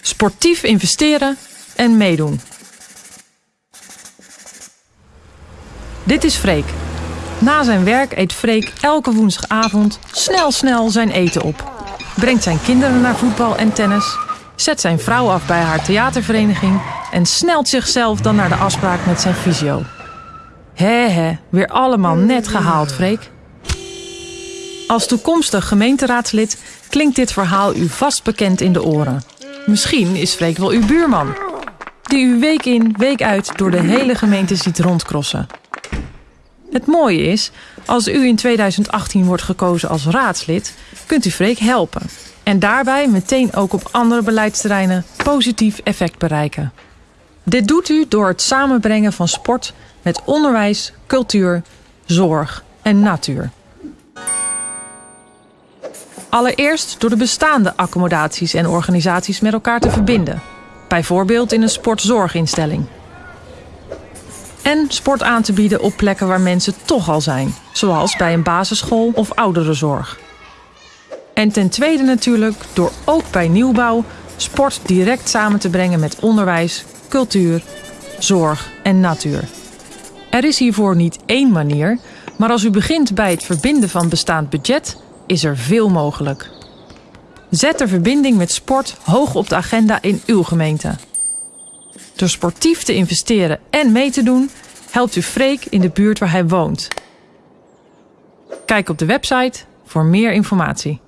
Sportief investeren en meedoen. Dit is Freek. Na zijn werk eet Freek elke woensdagavond snel snel zijn eten op. Brengt zijn kinderen naar voetbal en tennis. Zet zijn vrouw af bij haar theatervereniging. En snelt zichzelf dan naar de afspraak met zijn fysio. Hé hé, weer allemaal net gehaald, Freek. Als toekomstig gemeenteraadslid klinkt dit verhaal u vast bekend in de oren. Misschien is Freek wel uw buurman. Die u week in, week uit door de hele gemeente ziet rondkrossen. Het mooie is, als u in 2018 wordt gekozen als raadslid, kunt u Freek helpen. En daarbij meteen ook op andere beleidsterreinen positief effect bereiken. Dit doet u door het samenbrengen van sport met onderwijs, cultuur, zorg en natuur. Allereerst door de bestaande accommodaties en organisaties met elkaar te verbinden. Bijvoorbeeld in een sportzorginstelling. En sport aan te bieden op plekken waar mensen toch al zijn, zoals bij een basisschool of ouderenzorg. En ten tweede natuurlijk door ook bij nieuwbouw sport direct samen te brengen met onderwijs, cultuur, zorg en natuur. Er is hiervoor niet één manier, maar als u begint bij het verbinden van bestaand budget, is er veel mogelijk. Zet de verbinding met sport hoog op de agenda in uw gemeente. Door sportief te investeren en mee te doen, helpt u Freek in de buurt waar hij woont. Kijk op de website voor meer informatie.